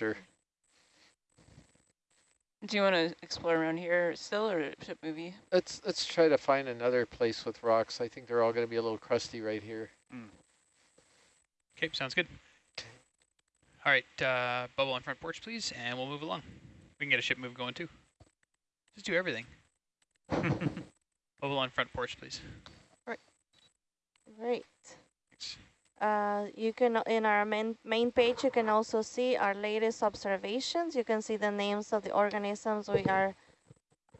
temperature. Do you want to explore around here still or ship movie? Let's let's try to find another place with rocks. I think they're all going to be a little crusty right here. Okay, sounds good. All right, uh, bubble on front porch, please, and we'll move along. We can get a ship move going too. Just do everything. bubble on front porch, please. Great. Thanks. Uh, you can, in our main, main page, you can also see our latest observations. You can see the names of the organisms we are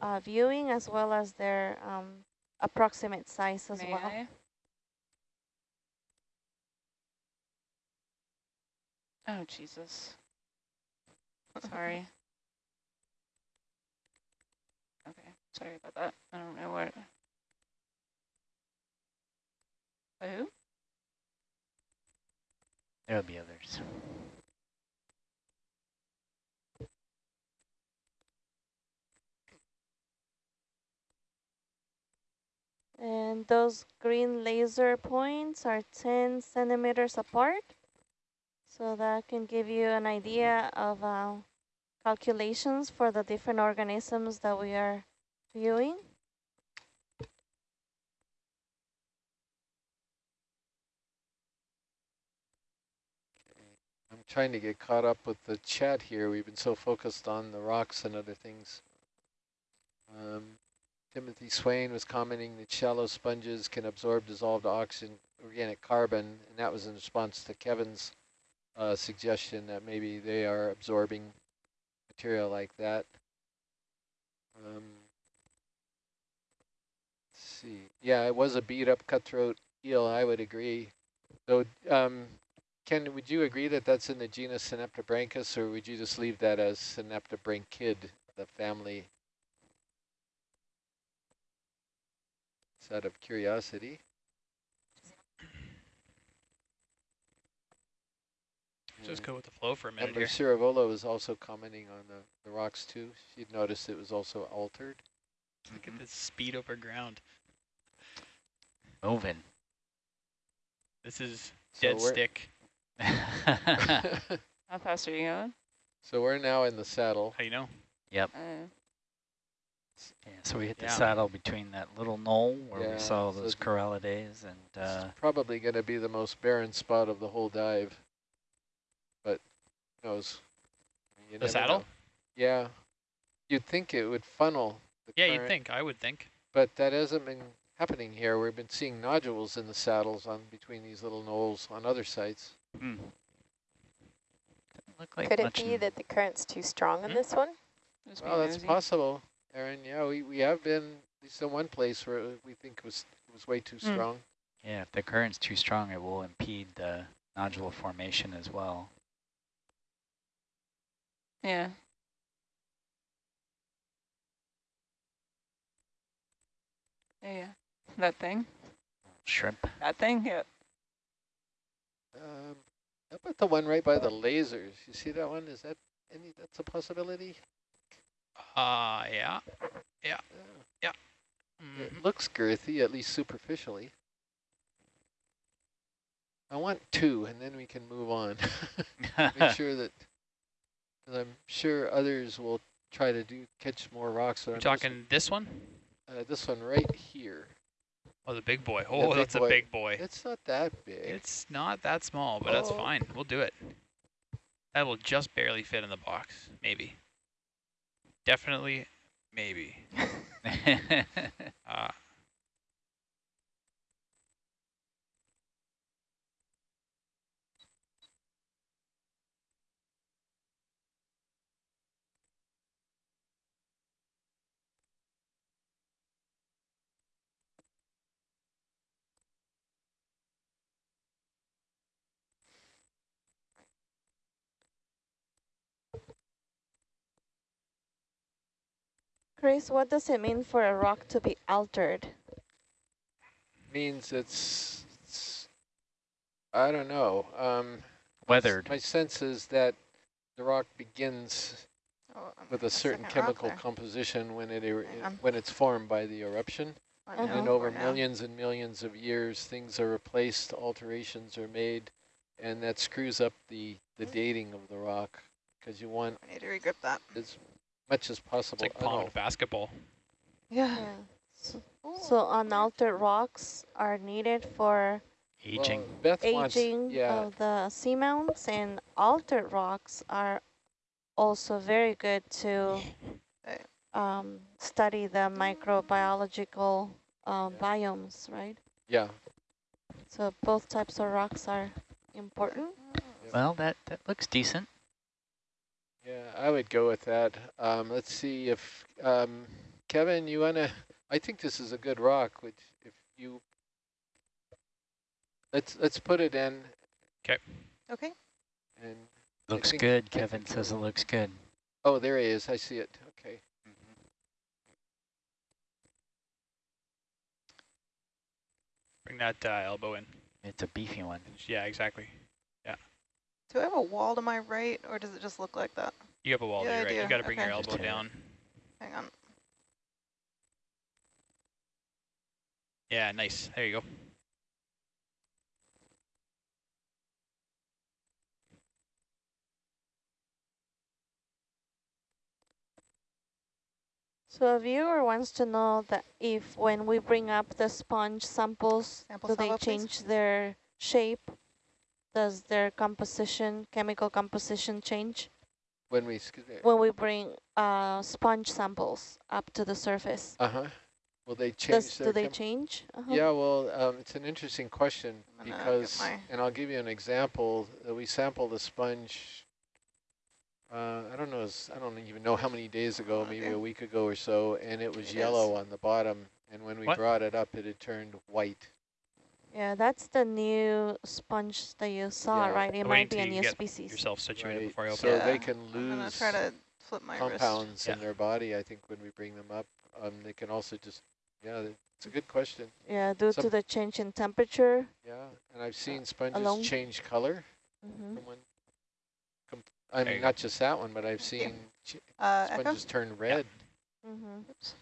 uh, viewing as well as their um, approximate size as May well. I? Oh, Jesus. Sorry. Okay, sorry about that. I don't know what. Who? There'll be others. And those green laser points are 10 centimeters apart. So that can give you an idea of uh, calculations for the different organisms that we are viewing. I'm trying to get caught up with the chat here. We've been so focused on the rocks and other things. Um, Timothy Swain was commenting that shallow sponges can absorb dissolved oxygen, organic carbon, and that was in response to Kevin's uh, suggestion that maybe they are absorbing material like that. Um, see. Yeah, it was a beat up cutthroat eel, I would agree. So, um, Ken, would you agree that that's in the genus Synaptobranchus, or would you just leave that as Synaptobranchid, the family? Just out of curiosity. Just go with the flow for a minute Ember here. Ciravola was also commenting on the, the rocks too. She'd noticed it was also altered. Look at this speed over ground. Moving. This is dead we're- stick. How fast are you going? so we're now in the saddle. How you know? yep. Uh, Yeah, so we hit the Yeah. saddle between that little knoll where Yeah, we saw so those th- corallidae and uh, is probably going to be the most barren spot of the whole dive. But who knows? You The saddle? know. Yeah. You'd think it would funnel the Yeah, you'd think. I would think. But that hasn't been happening here. We've been seeing nodules in the saddles on between these little knolls on other sites. Hmm. Look like Could it be that the current's too strong on Hmm? this one? just Well, being that's nosy. possible, Aaron. Yeah, we, we have been, at least in one place where we think was it was way too Hmm. strong. Yeah, if the current's too strong, it will impede the nodule formation as well. Yeah. Yeah, yeah. That thing? Shrimp. That thing? Yeah. Um, how about the one right by the lasers? You see that one? Is that any? That's a possibility. Uh, yeah. Yeah. Mhm. It looks girthy, at least superficially. I want two, and then we can move on. Make sure that, I'm sure others will try to do catch more rocks. We're I'm just- talking this one? uh, this one right here. Oh, the big boy. Oh, big that's boy. a big boy. It's not that big. It's not that small, but that's Oh. fine. We'll do it. That will just barely fit in the box. Maybe. Definitely, maybe. Uh, Chris, what does it mean for a rock to be altered? means it's, it's I don't know. Um, Weathered. My sense is that the rock begins Oh, um, with a certain chemical composition when it er Hang when it's formed by the eruption, Uh-huh. and over millions and millions of years, things are replaced, alterations are made, and that screws up the the dating of the rock. because you want I need to regrip that. as much as It's possible. like oh, basketball. Yeah. Yeah. So, so unaltered rocks are needed for Aging. Well, Beth wants, aging yeah, of the seamounts and altered rocks are also very good to um, study the microbiological um, Yeah. biomes, right? yeah. So both types of rocks are important. Well, that, that looks decent. Yeah, I would go with that. Um, let's see if, um, Kevin, you want to, I think this is a good rock, which if you, let's, let's put it in Okay. and, Looks good. Kevin says it looks good. oh, there he is. I see it. Okay. Bring that uh, elbow in. It's a beefy one. Yeah, exactly. Do I have a wall to my right, or does it just look like that? You have a wall Yeah, there, I right? You do. got to bring your elbow Just hit it. down. Hang on. Yeah, nice. There you go. So a viewer wants to know that if when we bring up the sponge samples, Sample do they sample, please. change their shape? Does their composition, chemical composition change When we, excuse me, when we bring uh, sponge samples up to the surface? uh-huh. Will they change Does, do they change? Uh-huh. Yeah, well, um, it's an interesting question I'm gonna get because, and I'll give you an example. Uh, we sampled a sponge. Uh, I don't know. I don't even know how many days ago, Oh, maybe dear. a week ago or so, and it was It is. yellow on the bottom. And when we What? brought it up, it had turned white. Yeah, that's the new sponge that you saw, Yeah. right? It Wait might be a until you new get species. Yourself situated Right. before I open So it. they can I'm gonna lose try to flip my wrist. compounds in Yeah. their body. I think when we bring them up, um, they can also just. Yeah, it's a good question. Yeah, due Some- to the change in temperature. Yeah, and I've seen sponges alone? change color Mm -hmm. from one. I mean, not just that one, but I've seen ch- Uh, Echo? sponges turn red. hmm Oops.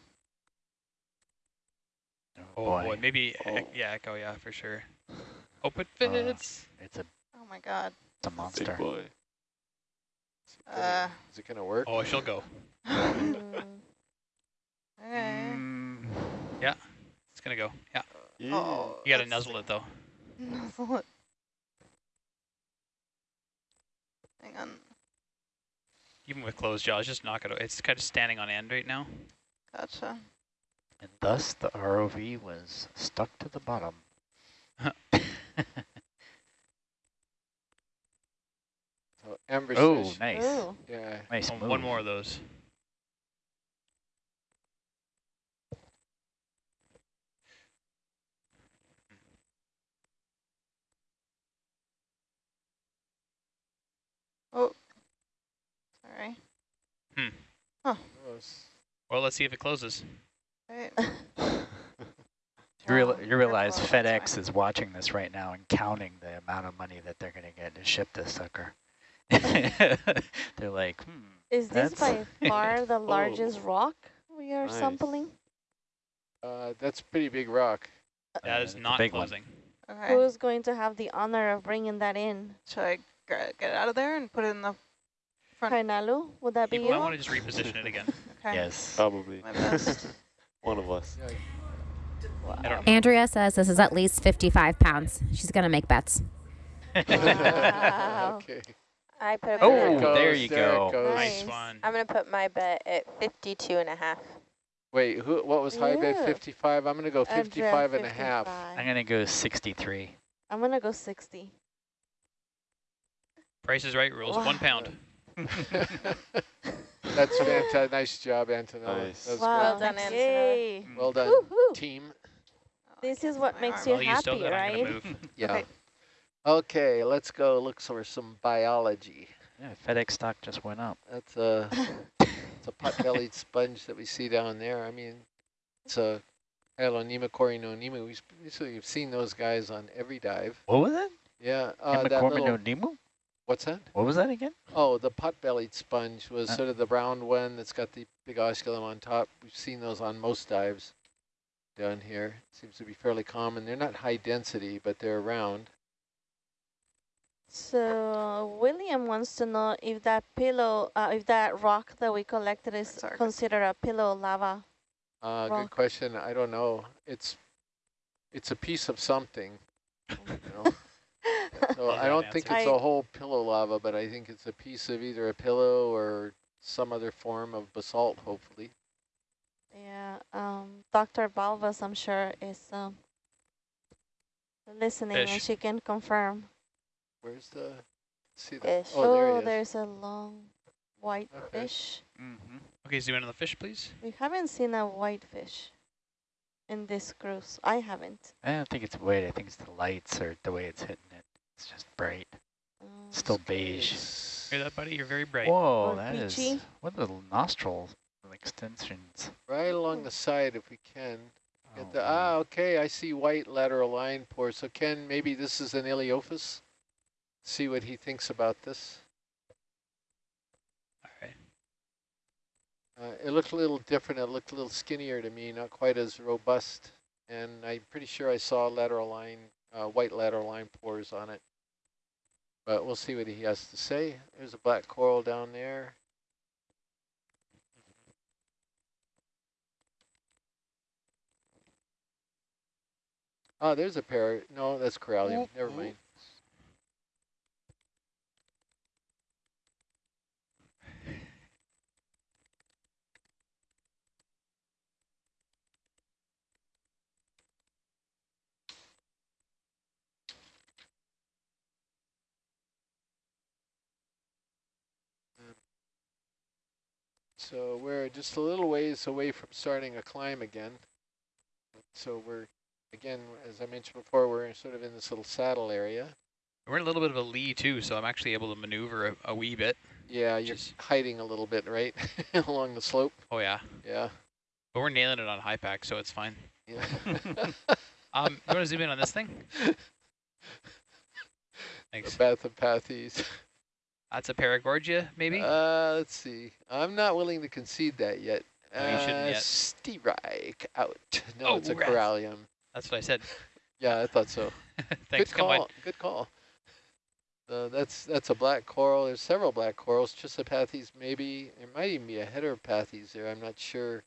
Oh, boy. boy, maybe, Oh. yeah, echo, yeah, for sure. Hope it fits. It's a, Oh my god. it's a monster. boy. Is it gonna, Uh, is it gonna work? oh, she'll go. Okay. Mm, It's going to go. Yeah. Oh, You got to that's- nuzzle it, though. Nuzzle it. Hang on. Even with closed jaws, just knock it out. It's kind of standing on end right now. Gotcha. And thus the ROV was stuck to the bottom. So amber oh, fish. nice. Ooh. Yeah. Nice oh, One- move. one more of those. Oh, hmm. sorry. Hmm. Gross. Well, let's see if it closes. Right. You, real, Oh, you realize FedEx is watching this right now and counting the amount of money that they're going to get to ship this sucker. they're like, hmm. Is this by far the largest rock we are Nice. sampling? Uh, that's a pretty big rock. That Uh, is not big one. closing. Okay. Who's going to have the honor of bringing that in? Should I get it out of there and put it in the front? Kainalu, would that be You I want to just reposition it again. Okay. Yes. Probably. My best. One of us. Yeah, I don't know. Andrea says this is at least 55 pounds. She's going to make bets. Wow. okay. I put a Oh, There there you there it go. goes. Nice Nice. one. I'm going to put my bet at 52 and a half. Wait, who? What was high bid? Yeah. 55? I'm going to go Andrea, 55 and a half. 55. I'm going to go 63. I'm gonna go 60. Price is right rules. Wow. One pound. That's fantastic. Nice job, Antonella. Nice. That was wow. Well done, Antonella. Yay. Well done, team. This is what makes you Well, you happy, got. Right? move. Yeah. Okay. Okay, let's go look for some biology. Yeah, FedEx stock just went up. That's a, it's a pot-bellied sponge that we see down there. I mean, it's a Hyalonema corynonema. We've basically have seen those guys on every dive. What was it? Yeah, uh, that little, Nemu? What's that? What was that again? Oh, the pot-bellied sponge was Uh. sort of the brown one that's got the big osculum on top. We've seen those on most dives down here. Seems to be fairly common. They're not high density, but they're around. So William wants to know if that pillow, uh, if that rock that we collected is Sorry. considered a pillow lava. Uh, Rock. good question. I don't know. It's it's a piece of something. You know? So Love I don't think it's I- a whole pillow lava, but I think it's a piece of either a pillow or some other form of basalt, hopefully. Yeah, um, Dr. Balvas, I'm sure, is um, listening and she can confirm. Where's the? See the? Fish. Oh, there he is. there's a long white Okay. fish. Mm-hmm. Okay, zoom in on the fish, please. We haven't seen a white fish in this cruise. I haven't. I don't think it's white. I think it's the lights or the way it's hitting it. It's just bright. Um, Still beige. It's Hear that, buddy? You're very bright. Whoa, Or that is peachy. what little nostril extensions. right along the side if we can. Get Oh, the, ah, okay, I see white lateral line pores. So Ken, maybe this is an Ilyophis? See what he thinks about this. All right. Uh, it looked a little different. It looked a little skinnier to me, not quite as robust. And I'm pretty sure I saw lateral line, uh, white lateral line pores on it. But we'll see what he has to say. There's a black coral down there. Oh, there's a pair. No, that's corallium. Never mind. So we're just a little ways away from starting a climb again. So we're, again, as I mentioned before, we're sort of in this little saddle area. We're in a little bit of a lee too, so I'm actually able to maneuver a, a wee bit. Yeah, you're hiding a little bit, right, along the slope. Oh yeah, Yeah, but we're nailing it on HiPAP, so it's fine. yeah. Um, you want to zoom in on this thing? Thanks. The Thanks. That's a Paragorgia, maybe. Uh, let's see. I'm not willing to concede that yet. No, you shouldn't uh, yet. Steerike out. No, Oh, it's a corallium. That's what I said. Yeah, I thought so. Thanks. Good call. Good call. Uh, that's that's a black coral. There's several black corals. Chrysopathes, maybe. There might even be a heteropathes there. I'm not sure.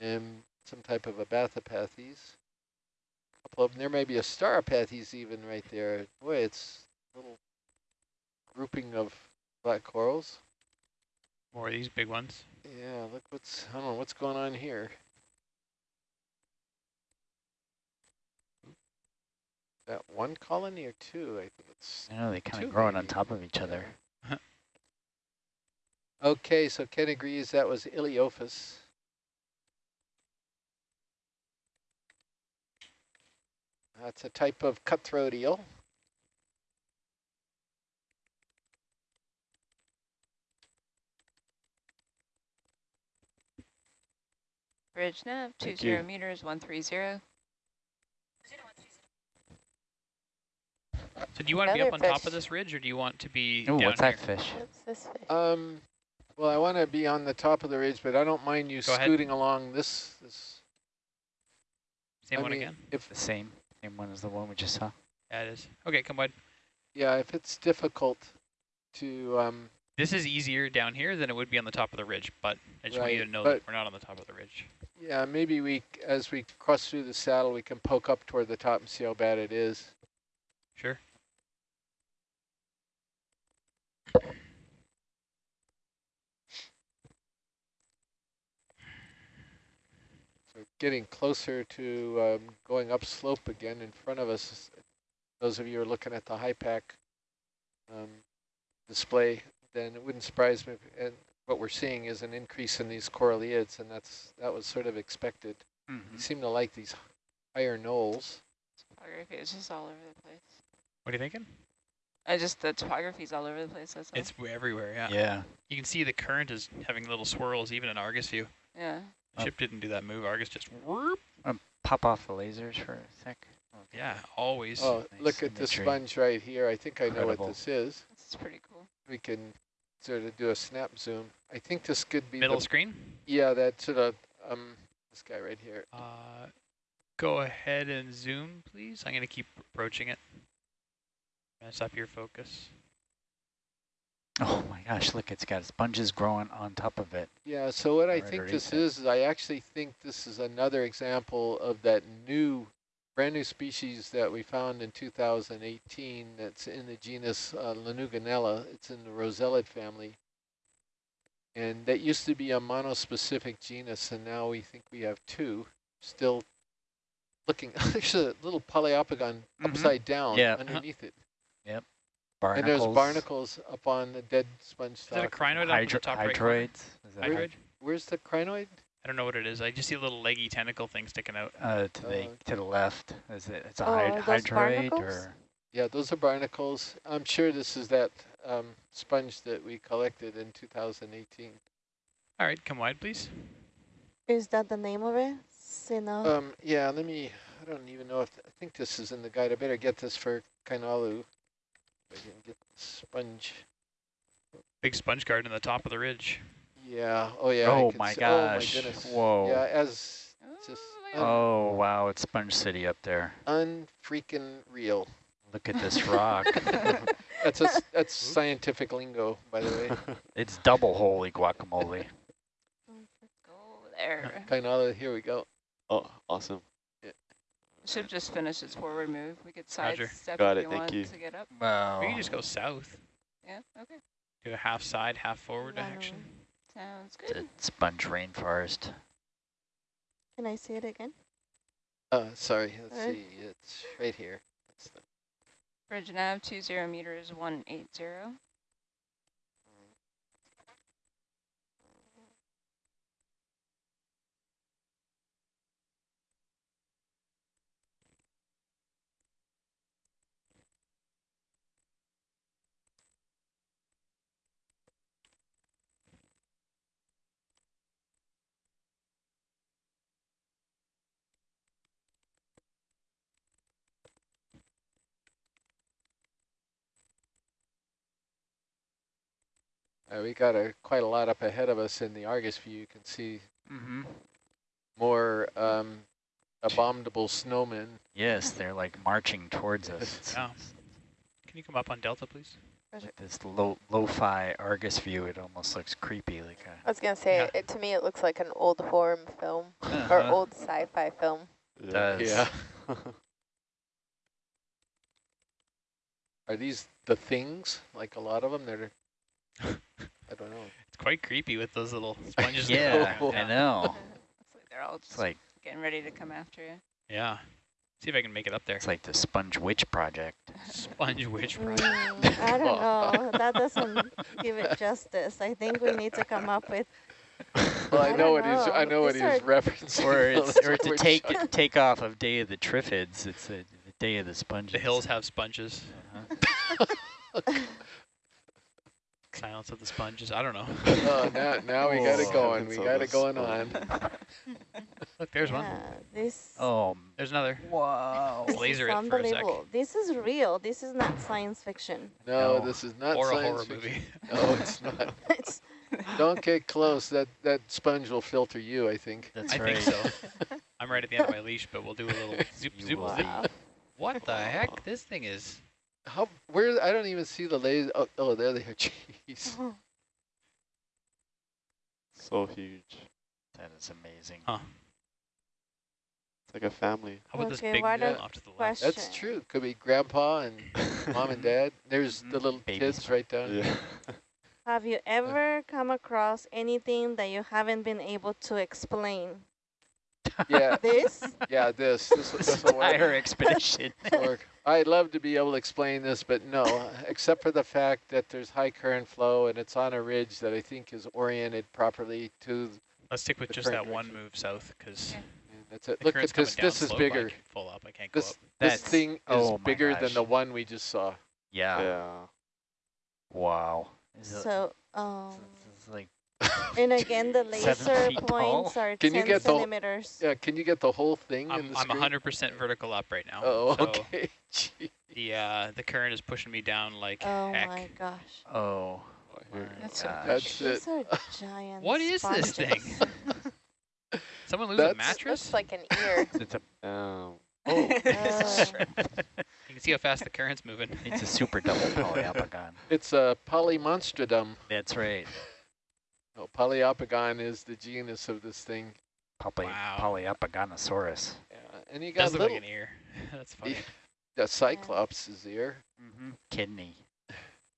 And some type of a bathypathes. couple of them. There may be a stauropathes even right there. Boy, it's a little grouping of black corals. More of these big ones. Yeah, look what's I don't know what's going on here. That one colony or two? I think it's I know they kind of growing on top of each other. Okay, so Ken agrees that was Ilyophis. That's a type of cutthroat eel. Bridge nav, two Thank zero you. meters, one three zero. So do you want to be up on Another top of this ridge, or do you want to be Oh, down what's here? that fish? What's this fish? Um, well, I want to be on the top of the ridge, but I don't mind you Go ahead. scooting along this. this Same I one mean, again? If The same, same one as the one we just saw. Yeah, it is. Okay, come on. yeah, if it's difficult to um, This is easier down here than it would be on the top of the ridge, but I just want you to know that we're not on the top of the ridge. yeah, maybe we as we cross through the saddle, we can poke up toward the top and see how bad it is. Sure. So getting closer to um, going up slope again in front of us. Those of you who are looking at the HiPAP um, display, then it wouldn't surprise me. If, and what we're seeing is an increase in these coralliids, and that's that was sort of expected. Mm They seem to like these higher knolls. Topography is just all over the place. What are you thinking? I just, the topography's all over the place, that's. It's w- everywhere, yeah. Yeah. You can see the current is having little swirls even in Argus view. yeah. Oh. Ship didn't do that move. Argus just whoop. Pop off the lasers for a sec. Okay. Yeah, always. Oh, nice look at the sponge right here. I think I know what this is. This is pretty cool. We can sort of do a snap zoom. I think this could be Middle the, screen. yeah, that sort of um this guy right here. Uh, go ahead and zoom, please. I'm going to keep approaching it. Mess up your focus. Oh my gosh, look, it's got sponges growing on top of it. Yeah, so what I think this it. is, is I actually think this is another example of that new, brand new species that we found in 2018 that's in the genus uh, Lanuginella. It's in the Rossellid family. And that used to be a monospecific genus, and now we think we have two. Still looking, there's a little poliopogon Mhm. upside down Yeah. underneath it. Barnacles. And there's barnacles up on the dead sponge Is that a stalk. crinoid up the top right corner? hydroids. Is that Hydroid? Where's the crinoid? I don't know what it is. I just see a little leggy tentacle thing sticking out. Uh, to the Uh, to the left. Is it? It's a Oh, hyd hydroid or Yeah, those are barnacles. I'm sure this is that um, sponge that we collected in 2018. All right, come wide, please. Is that the name of it? Sino. Um, yeah, let me, I don't even know if, I think this is in the guide. I better get this for Kainalu. If I can get the sponge. Big sponge guard in the top of the ridge. Yeah, oh yeah. Oh, oh my see- gosh. Oh my goodness. Whoa. Yeah, as just look un- Oh wow, it's Sponge City up there. unfreaking real. Look at this rock. That's a, s- that's scientific lingo, by the way. it's double holy guacamole. Go there. Kainalu, here we go. Oh, awesome. Ship just finished its forward move. We could Roger. sidestep Got if it, you thank want you. to get up. Wow. We can just go south. Yeah, okay. Do a half side, half forward No. action. Sounds It's a good. sponge rainforest. Can I see it again? Uh, sorry, let's Alright. see. It's right here. That's the Bridge nav, 20 meters, 180. Uh, we got a quite a lot up ahead of us in the Argus view. You can see Mm-hmm. more um, abominable snowmen. Yes, they're like marching towards us. Yeah. Can you come up on Delta, please? with this low lo-fi Argus view, it almost looks creepy, like a I was gonna say, Yeah. it, to me, it looks like an old horror film or Uh-huh. old sci-fi film. does. Yeah. Are these the things? Like a lot of them that are, I don't know. It's quite creepy with those little sponges. Yeah, Oh. I know. Looks like they're all It's just like getting ready to come after you. Yeah. See if I can make it up there. it's like the Sponge Witch Project. Sponge witch project. Mm, I don't know. That doesn't give it justice. I think we need to come up with. Well, I, I know don't what he's. I know. know what he's are- referencing. or it's that's or what to take trying- take off of Day of the Triffids. It's the, the Day of the Sponges. The hills have sponges. Uh-huh. Silence of the sponges. I don't know. Oh, now, now we got it Oh, going. We got it going on. Look, there's one. This. Oh, There's another. wow. laser is it for a sec. unbelievable. This is real. This is not science fiction. No, No. this is not or a science horror fiction. movie. No, it's not. It's Don't get close. That that sponge will filter you. I think. That's I right. think so. I'm right at the end of my leash, but we'll do a little zoop, You zoop, will zoop. wow. What the heck? This thing is... How? Where? I don't even see the laser. Oh, oh, there they are. Jeez. so huge. That is amazing. Huh. It's like a family. How about this Okay, big why one don't- off to the left? question. That's true. Could be grandpa and mom and dad. There's the Mhm. little Baby kids right down. yeah. Have you ever come across anything that you haven't been able to explain? Yeah, This? yeah. This this, This this will work. entire expedition. Work. I'd love to be able to explain this, but no, except for the fact that there's high current flow and it's on a ridge that I think is oriented properly to. Let's stick with just that current one move south, because Okay. That's it. the Look at this. This is bigger. can pull up. I can't go This up. this That's- thing is oh my bigger than the one we just saw. yeah. Yeah. Wow. Is it- So, um, this is like and again, the laser feet tall? points are Can you 10 get the whole- centimeters. Yeah, can you get the whole thing I'm, the I'm screen? 100% vertical up right now. Oh, so okay. Gee. The uh, the current is pushing me down like Oh heck. my gosh. oh. My That's so gosh. That's it. These are giant What is this thing? Someone lose That's- a mattress? Looks like an ear. It's a Um, Oh, Uh, you can see how fast the current's moving. It's a super double poliopogon. It's a polymonstrodum. That's right. No, Poliopogon is the genus of this thing. Poly Wow. Polyopogonosaurus. Yeah, and he got Does look little, like an ear. That's funny. the Cyclops is ear. Mm-hmm. Kidney.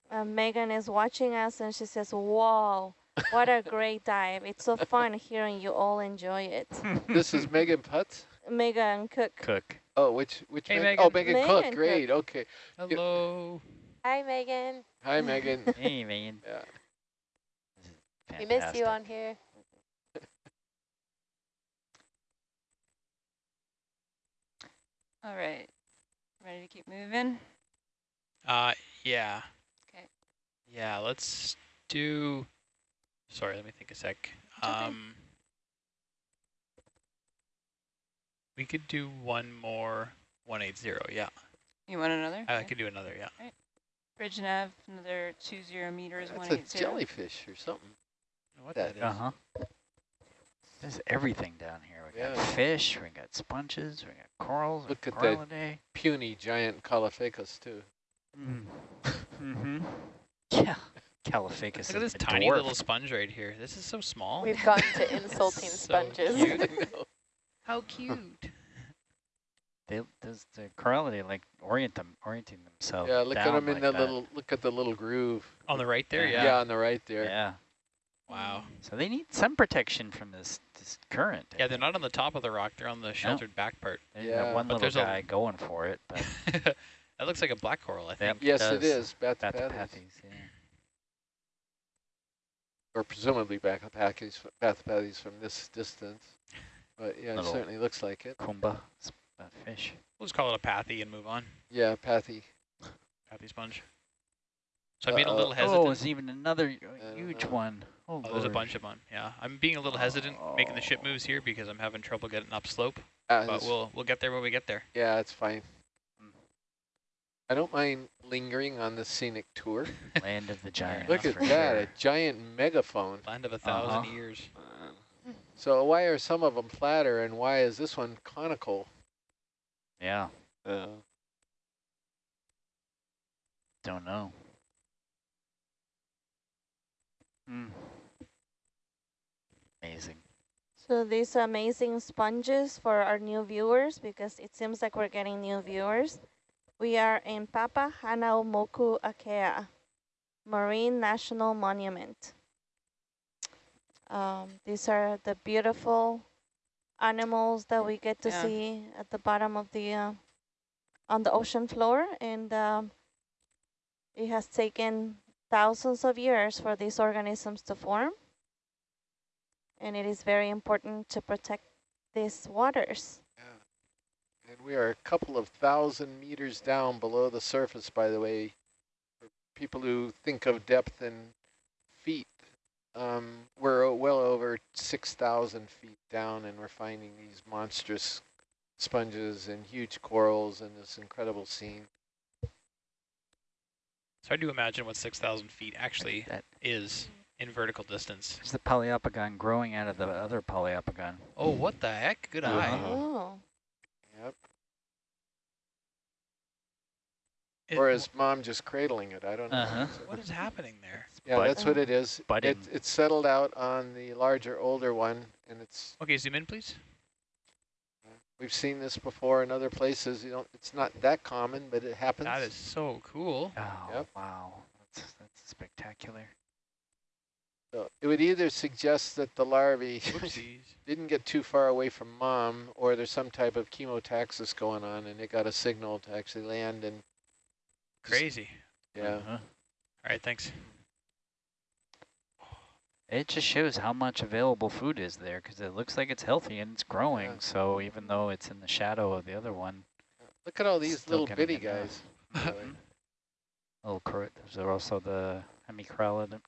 Uh, Megan is watching us and she says, "Whoa, what a great dive! It's so fun hearing you all enjoy it." This is Megan Putz. Megan Cook. Cook. Oh, which which? Hey, Meg- Oh, Megan. Megan Cook. Megan Cook. Great. Okay. Hello. Hi, Megan. Hi, Megan. Hey, Megan. yeah. We miss you on here. All right. Ready to keep moving? Uh, yeah. Okay. Yeah, let's do, sorry, let me think a sec. okay. Um, we could do one more 180, yeah. You want another? I Okay. could do another, yeah. Bridge nav, another 20 meters, That's a jellyfish or something. What That- that is. Uh-huh. There's everything down here. We got fish, we got sponges, we got corals, Look at that. Puny giant Caulophacus too. Mm. Mm-hmm. Yeah. Caulophacus Look at is this tiny dwarf. little sponge right here. This is so small. We've gotten to insulting So sponges. cute. How cute. They, those, the corallidae like orient them, orienting themselves. yeah, look at them in like the that. little. Look at the little groove. On the right there, Yeah. yeah. on the right there. Yeah. Wow. So they need some protection from this this current. Yeah, they're not on the top of the rock. They're on the sheltered back part. There's Yeah. one But little there's a- guy going for it, but that looks like a black coral, I think. Yep. Yes, it does. is. Bathypathes. Bathypathes, yeah. Or presumably Bathypathes, Bathypathes from this distance. But yeah, it certainly looks like it. Kumba, s- uh, fish. We'll just call it a pathy and move on. Yeah, Pathy. Pathy sponge. So I'm being a Uh-oh. little Oh, hesitant. there's even another uh, huge know. one. Oh, Oh, there's a bunch of them. Yeah, I'm being a little hesitant making the ship moves here because I'm having trouble getting upslope. Uh, But we'll we'll get there when we get there. yeah, it's fine. Mm. I don't mind lingering on the scenic tour. Land of the giant. Look at that, sure. a giant megaphone. Land of a 1000 Uh-huh. years. So why are some of them flatter and why is this one conical? Yeah, Yeah. don't know. Hmm. Amazing. So these amazing sponges for our new viewers, because it seems like we're getting new viewers. We are in Papahanaumokuakea Marine National Monument. Um, these are the beautiful animals that we get to Yeah. see at the bottom of the, uh, on the ocean floor. And um, it has taken thousands of years for these organisms to form and it is very important to protect these waters. Yeah. And we are a couple of thousand meters down below the surface, by the way. For people who think of depth in feet, um, we're well over 6,000 feet down and we're finding these monstrous sponges and huge corals and this incredible scene. It's hard to imagine what 6,000 feet actually That is in vertical distance. is the poliopogon growing out of the other poliopogon. Oh, what the heck? Good eye. Uh-huh. Oh, Yep. It- Or is mom just cradling it? I don't know. Uh-huh. what is happening there? Yeah, Bud- that's what it is. It, budding. it's settled out on the larger, older one, and it's Okay, zoom in, please. we've seen this before in other places. You don't. It's not that common, but it happens. That is so cool. Oh, Yep. wow. That's, that's spectacular. So it would either suggest that the larvae didn't get too far away from mom, or there's some type of chemotaxis going on, and it got a signal to actually land. And Crazy. yeah, Uh-huh. All right, thanks. It just shows how much available food is there because it looks like it's healthy and it's growing. Yeah. So even though it's in the shadow of the other one, look at all these little getting bitty guys. really. little cor- there's also the hemicorallium.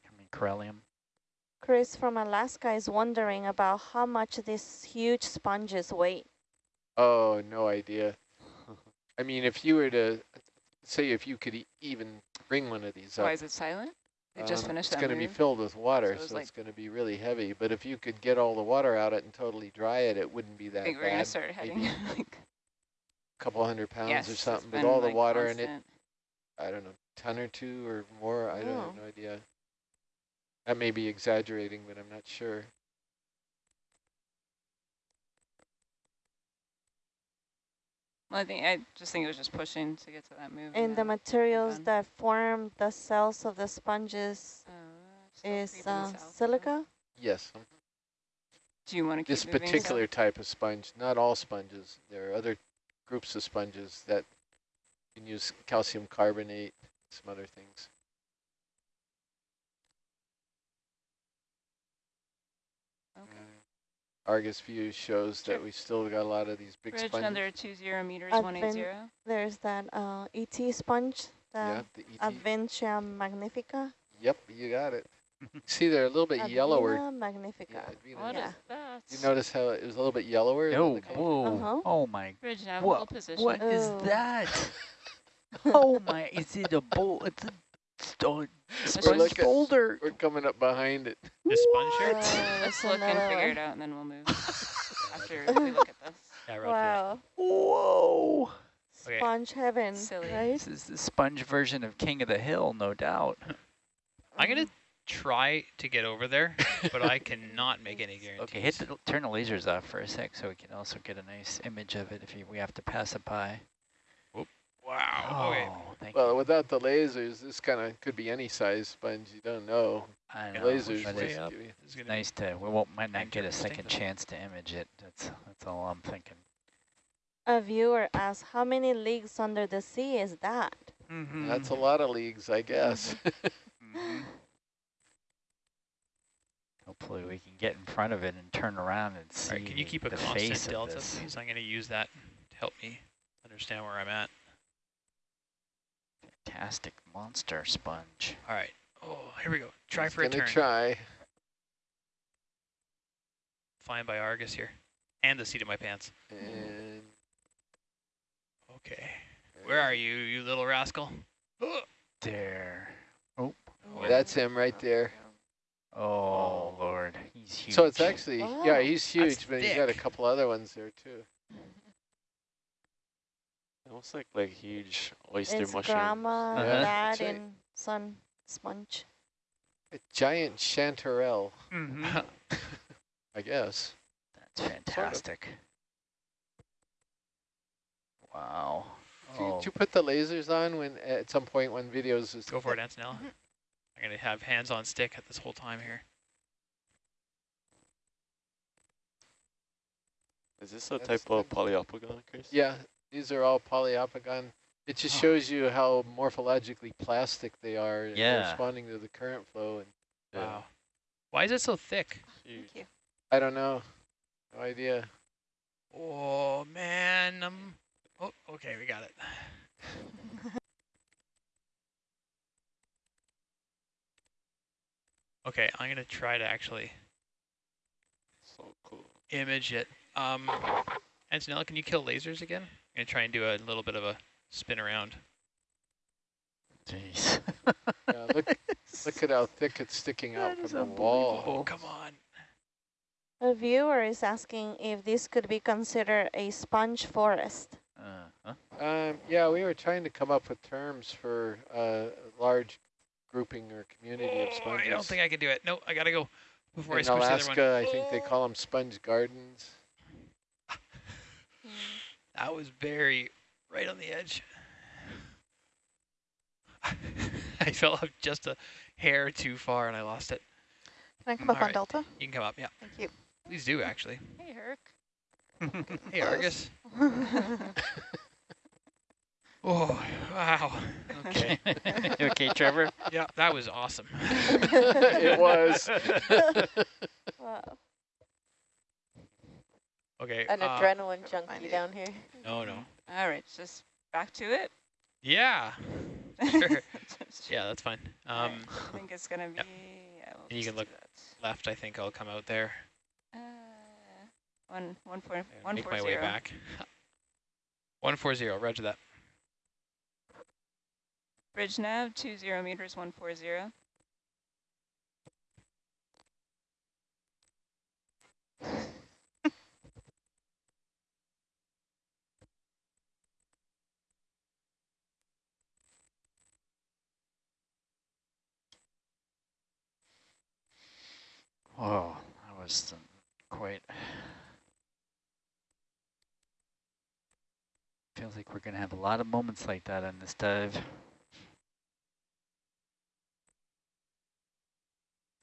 Hemicorallium. Chris from Alaska is wondering about how much these huge sponges weigh. Oh, no idea. I mean, if you were to say if you could e even bring one of these up, Why is it silent? They just Um, finished It's going to be filled with water, So so, it's like- it's going to be really heavy. But if you could get all the water out of it and totally dry it, it wouldn't be I that think we're going to start heading. maybe. like, a couple hundred pounds yes, or something, with been, all the like, water in it. I don't know, ton or two or more. I don't Oh. have no idea. That may be exaggerating, but I'm not sure. Well, I think I just think it was just pushing to get to that move. And the materials done. that form the cells of the sponges uh, is uh, silica? Yes, Do you want to keep this particular south? type of sponge, not all sponges. There are other groups of sponges that can use calcium carbonate, some other things. Okay. Uh, Argus view shows Sure. that we still got a lot of these big Bridge sponges. under two zero meters, Advent- one eight zero. There's that uh, ET sponge, yeah, the the ET. Advhena magnifica. Yep, you got it. See, they're a little bit yellower. Advhena magnifica. Yeah, Advhena, What yeah. is that? You notice how it was a little bit yellower? than Oh, whoa. Uh-huh. Oh my. Bridge nav, What- hold position. What is Oh. that? oh my, is it a bowl? It's a sto- sponge look at- boulder. We're coming up behind it. The sponge Oh, here? there's Let's look and figure one. it out, and then we'll move after we look at this. Yeah, roger that. Wow. Whoa. Okay. Sponge heaven, Silly. right? This is the sponge version of King of the Hill, no doubt. I'm going to try to get over there, but I cannot make any guarantees. Okay, hit the, turn the lasers off for a sec so we can also get a nice image of it if you, we have to pass it by. Wow. Okay. Oh, thank Well, you. without the lasers, this kind of could be any size sponge. You don't know. I know, lasers but it's just up. give you- This is gonna nice to, we won't, might not get a second chance to image it. That's, that's all I'm thinking. A viewer asks, how many leagues under the sea is that? That's a lot of leagues, I guess. Mhm. Hopefully we can get in front of it and turn around and see All right, can you keep a the constant face of delta, this. please? I'm going to use that to help me understand where I'm at. Fantastic monster sponge. All right. Oh, here we go. Try He's for a gonna turn. try. Flying by Argus here. And the seat of my pants. And Okay. Where are you, you little rascal? Oh, There. Oh, that's him right there. oh Lord, he's huge. So it's actually, yeah, oh, he's huge, but he's got a couple other ones there too. Almost like like huge oyster It's mushroom. grandma, Uh-huh. dad, and son sponge. A giant chanterelle, Mhm. I guess. That's fantastic. Wow. Did you- Oh, Did you put the lasers on when at some point when videos is Go for it, Antonella. I'm going to have hands on stick at this whole time here. Is this a That's type of the- poliopogon, Chris? Yeah, these are all poliopogon. It just Huh. shows you how morphologically plastic they are and Yeah. responding to the current flow. And Yeah. Wow. Why is it so thick? Thank you. I don't know, no idea. Oh, man. Um, oh, okay, we got it. Okay, I'm going to try to actually So cool. image it. Um, Antonella, can you kill lasers again? I'm going to try and do a little bit of a spin around. jeez. Yeah, look, look at how thick it's sticking out That from the wall. Oh, come on. A viewer is asking if this could be considered a sponge forest. Uh, huh? Um, yeah, we were trying to come up with terms for uh, a large grouping or community of Oh, sponges. I don't think I can do it. No, I got to go before I In switch Alaska, to the other I think they call them sponge gardens. That was very right on the edge. I fell up just a hair too far and I lost it. Can I come up All on right. Delta? You can come up, yeah. Thank you. Please do, mm-hmm. actually. Hey, Herc. Hey, Argus. Oh, wow. Okay. you okay, Trevor? yeah, that was awesome. it was. Wow. Okay. An uh, adrenaline junkie down here. no, no. All right, just back to it. Yeah. Sure. Yeah, that's fine. Um, right, I think it's gonna be. yep. Yeah, we'll And you can look that. left, I think I'll come out there Uh, one one four and one make four my way back. 140, roger that. Bridge nav two zero meters one four zero. wasn't quite. Feels like we're gonna have a lot of moments like that on this dive.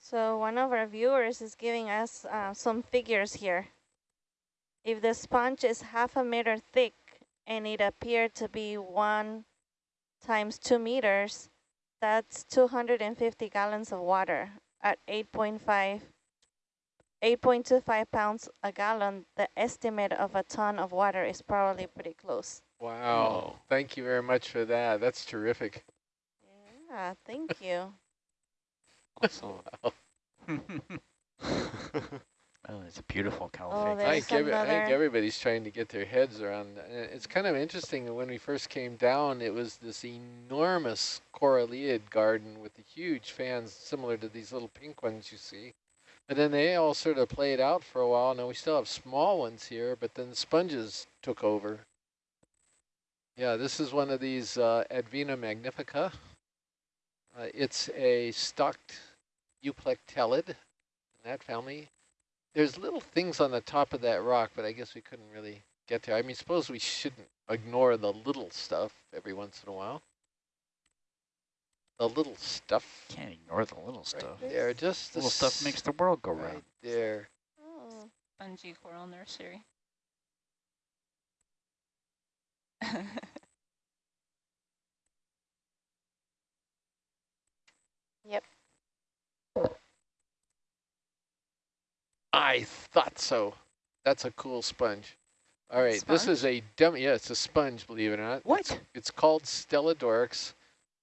So one of our viewers is giving us uh, some figures here. If the sponge is half a meter thick and it appeared to be one times two meters, that's 250 gallons of water at 8.5, 8.25 pounds a gallon. The estimate of a ton of water is probably pretty close. Wow. Thank you very much for that. That's terrific. Yeah, thank you. Awesome. Oh, it's a beautiful cow Oh. I think, every, I think everybody's trying to get their heads around. It's kind of interesting that when we first came down, it was this enormous coralliid garden with the huge fans similar to these little pink ones you see. And then they all sort of played out for a while. Now we still have small ones here, but then the sponges took over. Yeah, this is one of these uh, Advhena magnifica. Uh, it's a stocked euplectellid in that family. There's little things on the top of that rock, but I guess we couldn't really get there. I mean, suppose we shouldn't ignore the little stuff every once in a while. The little stuff Can't ignore the little right stuff. there, just the Little stuff makes the world go right round. there. Oh, Spongy coral nursery. Yep. I thought so. That's a cool sponge. All right, this is a dummy. Yeah, it's a sponge, believe it or not. What? It's, it's called Stelodoryx,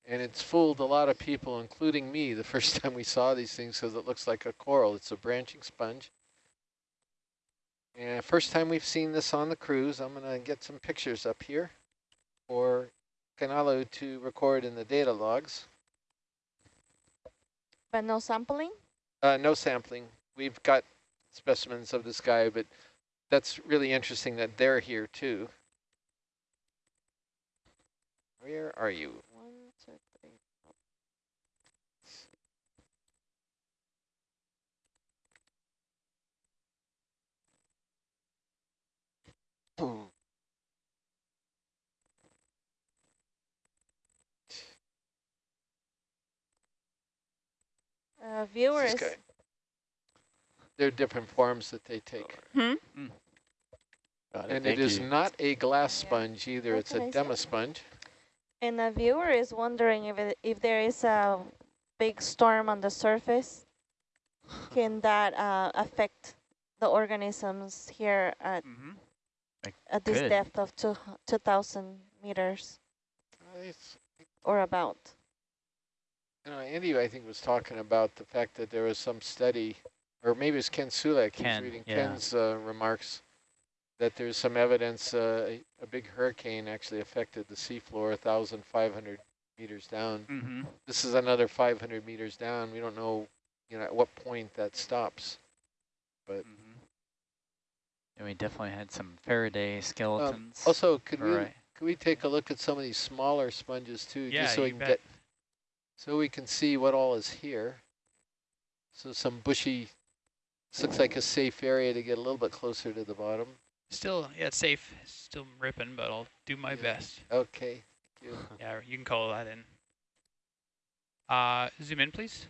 and it's fooled a lot of people, including me, the first time we saw these things because it looks like a coral. It's a branching sponge. And first time we've seen this on the cruise, I'm going to get some pictures up here for Canalo to record in the data logs. but no sampling? Uh, no sampling. We've got specimens of this guy, but that's really interesting that they're here too. Where are you? One, two, three. Uh, viewers, guy. There are different forms that they take. Hmm? Got And thank it is you. not a glass Yeah. sponge either, What it's can a I say? demosponge. and a viewer is wondering if it, if there is a big storm on the surface, can that uh, affect the organisms here at, Mm-hmm. at this could. depth of two, 2,000 meters It's- or about? You know, Andy, I think, was talking about the fact that there was some study, or maybe it's Ken Sulak, he was Ken, reading yeah. Ken's uh, remarks, that there's some evidence uh, a, a big hurricane actually affected the seafloor 1,500 meters down. Mm-hmm. This is another 500 meters down. We don't know, you know, at what point that stops. But Mm-hmm. And we definitely had some Faraday skeletons. Um, also, could we Right. could we take a look at some of these smaller sponges too, Yeah, just so we you can bet. get so we can see what all is here. So some bushy, this looks like a safe area to get a little bit closer to the bottom. Still, yeah, it's safe. Still ripping, but I'll do my Yeah. best. Okay, thank you. Yeah, you can call that in. Uh, zoom in, please.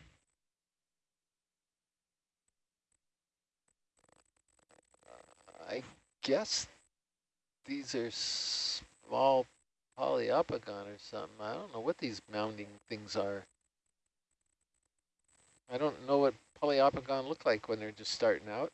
I guess these are small poliopogon or something. I don't know what these mounding things are. I don't know what poliopogon look like when they're just starting out.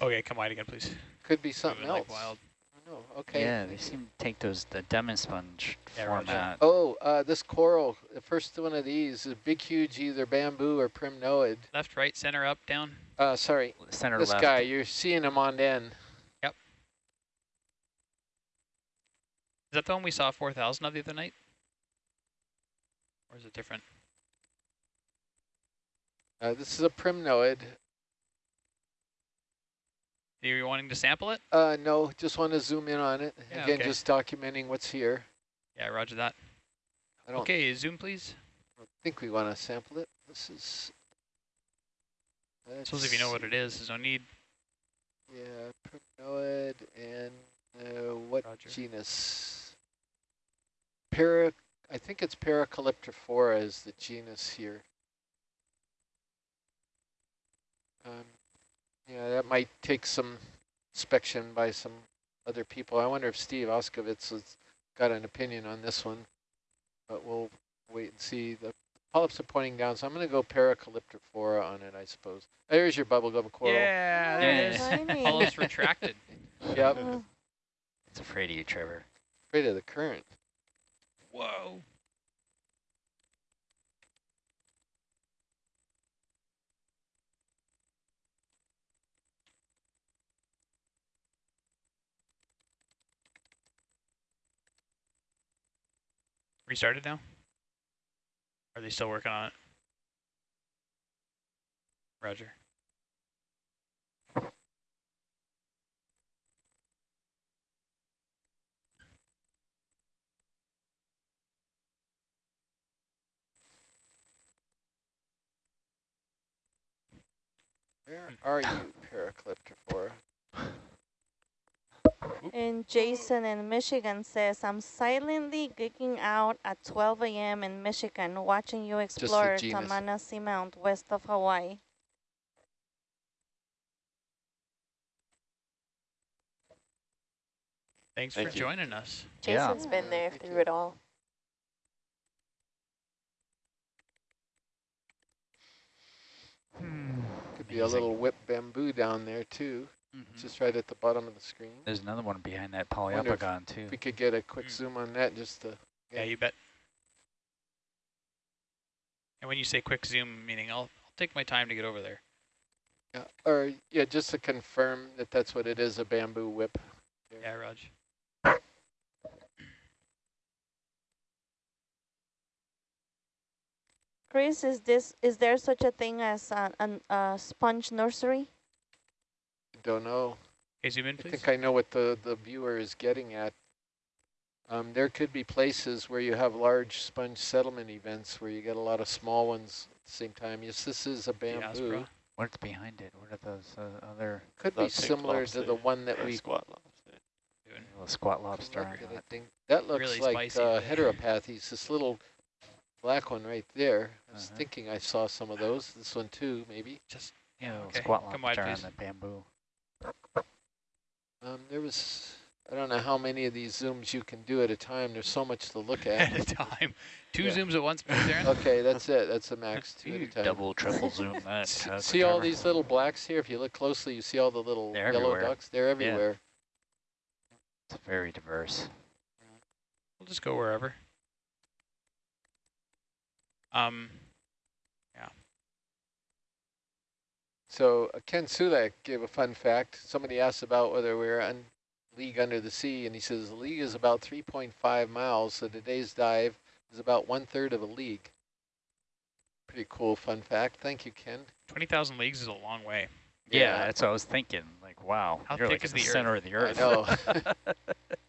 Okay, come wide again, please. Could be something Moving else. like wild. I. Okay. Yeah, they seem to take those the demosponge Yeah, roger. format. Oh, uh, this coral, the first one of these is big, huge, either bamboo or primnoid. Left, right, center, up, down. Uh, sorry, Center this left. guy, you're seeing him on end. Yep. Is that the one we saw 4,000 of the other night? Or is it different? Uh, this is a primnoid. Are you wanting to sample it? Uh, no, just want to zoom in on it. Yeah, Again, okay. just documenting what's here. Yeah, roger that. I Okay, zoom, please. I think we want to sample it. This is, uh, suppose if you know what it is, there's no need. Yeah, Primnoid and uh, what Roger. genus? Para, I think it's Paracalyptrophora is the genus here. Um, yeah, that might take some inspection by some other people. I wonder if Steve Auscavitch has got an opinion on this one, but we'll wait and see. The polyps are pointing down, so I'm going to go Paracalyptrophora on it, I suppose. There's your bubblegum coral. Yeah, there it is. Polyps retracted. Yep, It's afraid of you, Trevor. afraid of the current. Whoa. Restarted now? Are they still working on it? Roger. Where are you, Paracalyptrophora? And Jason in Michigan says, I'm silently geeking out at 12 a.m. in Michigan watching you explore genus. Tamana Seamount west of Hawaii. Thanks Thank for you. joining us. Yeah. Jason's been there through it all. Hmm. Could be a little whip bamboo down there too, Mhm. just right at the bottom of the screen. There's another one behind that Wonder if poliopogon too. We could get a quick Mm. zoom on that, just to. Yeah, you bet. And when you say quick zoom, meaning I'll, I'll take my time to get over there. Yeah, or yeah, just to confirm that that's what it is, a bamboo whip. Yeah, Raj. Chris, is this is there such a thing as a, an, a sponge nursery? Don't know. Okay, zoom in, please. I think I know what the the viewer is getting at. Um, there could be places where you have large sponge settlement events where you get a lot of small ones at the same time. Yes, this is a bamboo. What's behind it? What are those uh, other Could The be pink similar to the one that or we squat lobster. Doing little squat lobster? Look on at it? it, thing. That looks Really like spicy uh, today. heteropathes, this little black one right there. I was Uh-huh. thinking I saw some of those. This one too, maybe. Just Yeah, Okay, squat come wide, lobster on the bamboo. Um, there was, I don't know how many of these zooms you can do at a time. There's so much to look at at. a time. Two Yeah. zooms at once, please, Aaron. okay, that's it. That's the max, two at a time. double, triple zoom that. S- uh, See all these little blacks here? If you look closely, you see all the little They're yellow everywhere. ducks. They're everywhere. Yeah. It's very diverse. We'll just go wherever. Um, So uh, Ken Sulak gave a fun fact. Somebody asked about whether we're on league under the sea, and he says the league is about 3.5 miles, so today's dive is about one third of a league. Pretty cool fun fact. Thank you, Ken. 20,000 leagues is a long way. Yeah, that's what I was thinking. Like, wow, How you're thick like is in the, the center of the I earth. know.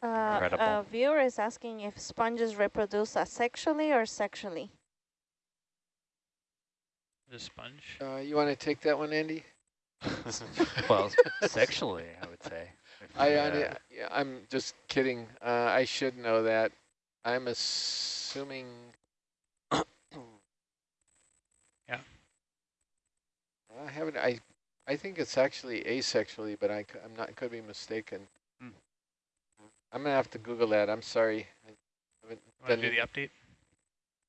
Uh, a viewer is asking if sponges reproduce asexually or sexually. The sponge. uh, you want to take that one, Andy? Well, sexually, I would say. I, uh, I yeah, I'm just kidding. Uh, I should know that. I'm assuming. Yeah. I haven't. I I think it's actually asexually, but I am not. Could be mistaken. I'm gonna have to Google that. I'm sorry. I haven't Want to done do the update?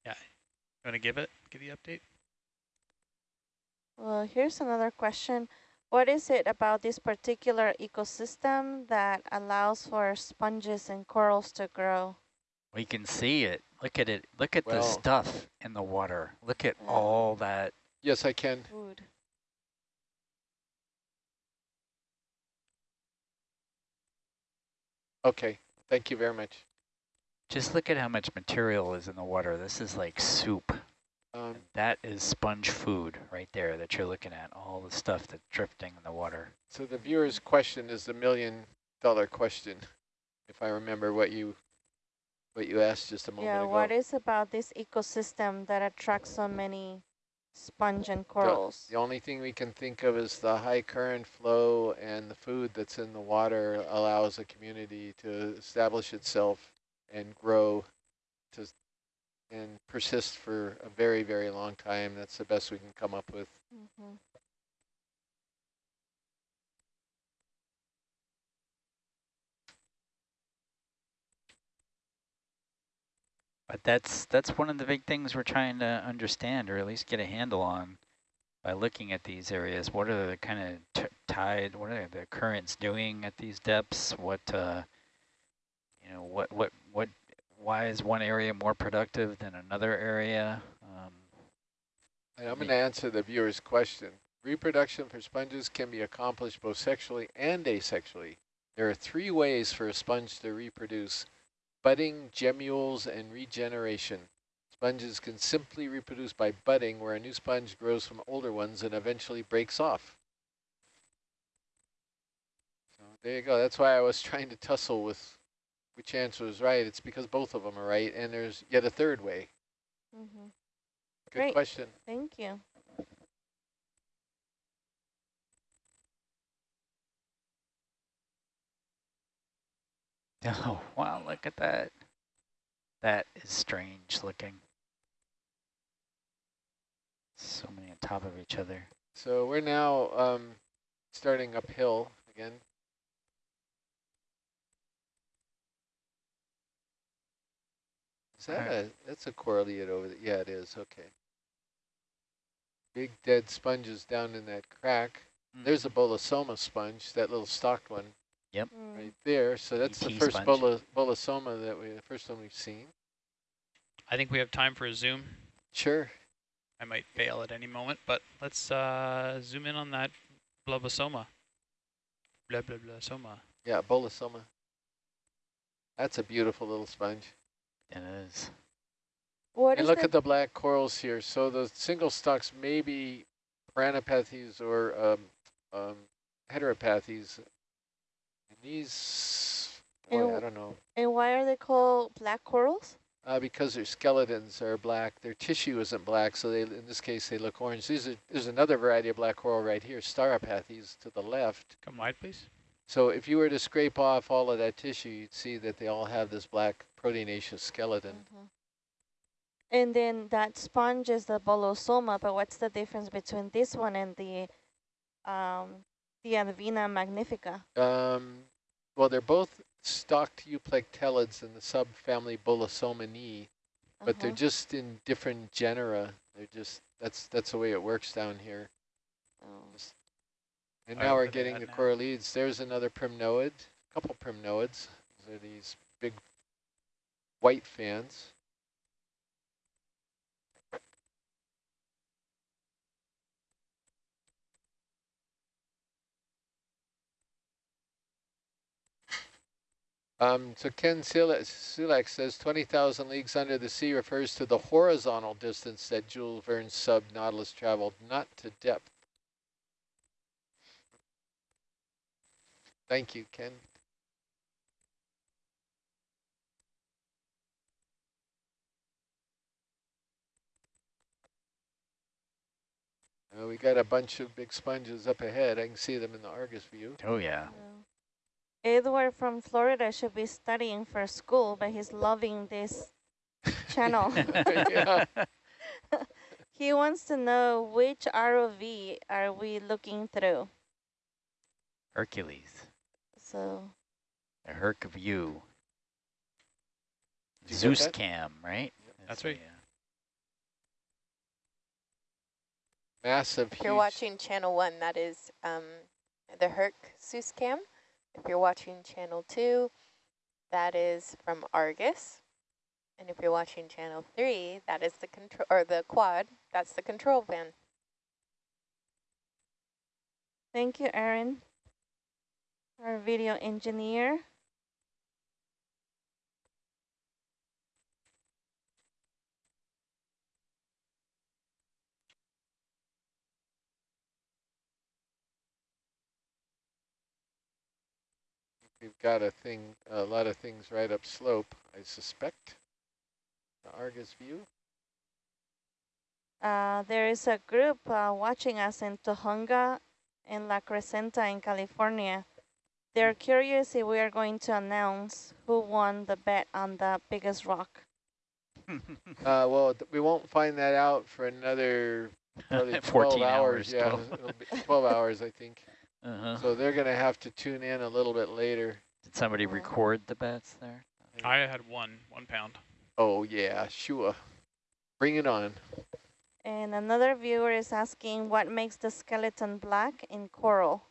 Yeah. You want to give it? Give the update? Well, here's another question. What is it about this particular ecosystem that allows for sponges and corals to grow? We can see it. Look at it. Look at the stuff in the water. Look at Yeah. all that. Yes, I can. Food. Okay. Thank you very much. Just look at how much material is in the water. This is like soup. Um, That is sponge food right there that you're looking at, all the stuff that's drifting in the water. so the viewer's question is the million dollar question, if I remember what you what you asked just a moment Yeah, ago. what is about this ecosystem that attracts so many sponge and corals? The only thing we can think of is the high current flow and the food that's in the water allows a community to establish itself and grow to and persist for a very, very long time. That's the best we can come up with. Mhm. But that's that's one of the big things we're trying to understand, or at least get a handle on, by looking at these areas. What are the kind of tide? What are the currents doing at these depths? What uh, you know? What what what? Why is one area more productive than another area? Um, And I'm going to answer the viewer's question. Reproduction for sponges can be accomplished both sexually and asexually. There are three ways for a sponge to reproduce, budding, gemmules, and regeneration. Sponges can simply reproduce by budding, where a new sponge grows from older ones and eventually breaks off. So there you go. That's why I was trying to tussle with which answer was right. It's because both of them are right, and there's yet a third way. Mhm. Good Great. question. Thank you. oh wow! Look at that. That is strange looking. So many on top of each other. So we're now um, starting uphill again. Is that Alright. a, that's a coralliid over there? Yeah, it is, okay. Big dead sponges down in that crack. There's a bolosoma sponge, that little stalked one Mm. right there. So that's the first sponge. bola, bolosoma that we, the first one we've seen. I think we have time for a zoom. Sure. I might fail at any moment, but let's uh, zoom in on that blobosoma. Blah, blah, blah, soma. Yeah, bolosoma. That's a beautiful little sponge. It is. What and is look the at the black corals here. So the single stalks may be piranopathes or um, um, heteropathes. And these, boy, I And- don't know. and why are they called black corals? Uh, because their skeletons are black. Their tissue isn't black, so they, in this case, they look orange. These are, there's another variety of black coral right here, stauropathes to the left. Come wide, please. So if you were to scrape off all of that tissue, you'd see that they all have this black proteinaceous skeleton. Mhm. And then that sponge is the bolosoma, but what's the difference between this one and the um, the Advhena magnifica? Um, well, they're both stalked euplectellids in the subfamily Bolosominae, but they're Uh-huh. just in different genera. They're just that's that's the way it works down here. Oh. And now we're getting at the now? coralliids. There's another primnoid, a couple primnoids. These are these big white fans. Um, so Ken Sulak Sulak says 20,000 leagues under the sea refers to the horizontal distance that Jules Verne's sub Nautilus traveled, not to depth. Thank you, Ken. Uh, we got a bunch of big sponges up ahead. I can see them in the Argus view. Oh yeah. Yeah. Edward from Florida should be studying for school, but he's loving this channel. he wants to know which ROV are we looking through. Hercules. So A Herc view. You Zeus cam, right? That's the, right. uh, Massive, If you're huge- watching channel one, that is um, the Herc Zeus cam. If you're watching channel two, that is from Argus. And if you're watching channel three, that is the control or the quad. That's the control van. thank you, Aaron, our video engineer. We've got a thing, a lot of things right up slope, I suspect. The Argus view. Uh, there is a group uh, watching us in Tujunga in La Crescenta in California. They're curious if we are going to announce who won the bet on the biggest rock. Uh, well, th- we won't find that out for another probably 12 14 hours. hours. Yeah, 12. 12 hours, I think. Uh-huh. So they're going to have to tune in a little bit later. Did somebody record the bets there? I had one, one pound. Oh, yeah, sure. Bring it on. And another viewer is asking what makes the skeleton black in coral.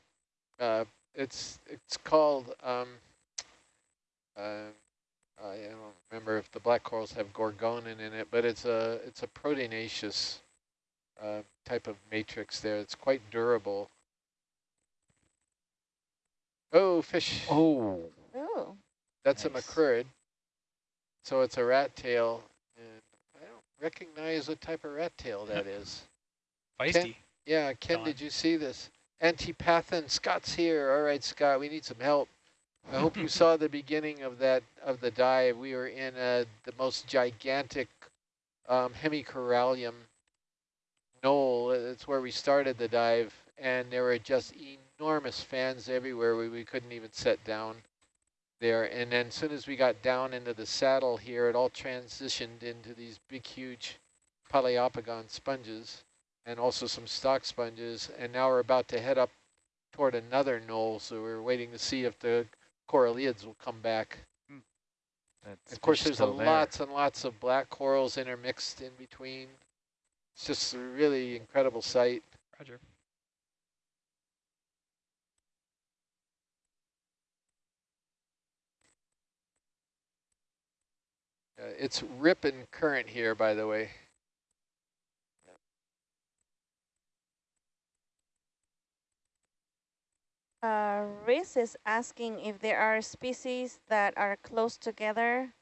Uh, it's it's called, um, uh, I don't remember if the black corals have gorgonin in it, but it's a, it's a proteinaceous uh, type of matrix there. It's quite durable. Oh, fish. Oh, Ooh. That's a Nice. macrurid. So it's a rat tail, and I don't recognize what type of rat tail that is. Feisty. Yeah, Ken, Don. did you see this? Antipathin, Scott's here. All right, Scott, we need some help. I hope you saw the beginning of that of the dive. We were in uh, the most gigantic um, hemicorallium knoll. It's where we started the dive, and there were just enormous fans everywhere. We, we couldn't even set down there. And then as soon as we got down into the saddle here, it all transitioned into these big, huge Poliopogon sponges and also some stock sponges. And now we're about to head up toward another knoll, so we're waiting to see if the coralliids will come back. Hmm. that's Of course, there's a there. lots and lots of black corals intermixed in between. It's just a really incredible sight. Roger. Uh, it's ripping current here, by the way. Uh, Riz is asking if there are species that are close together.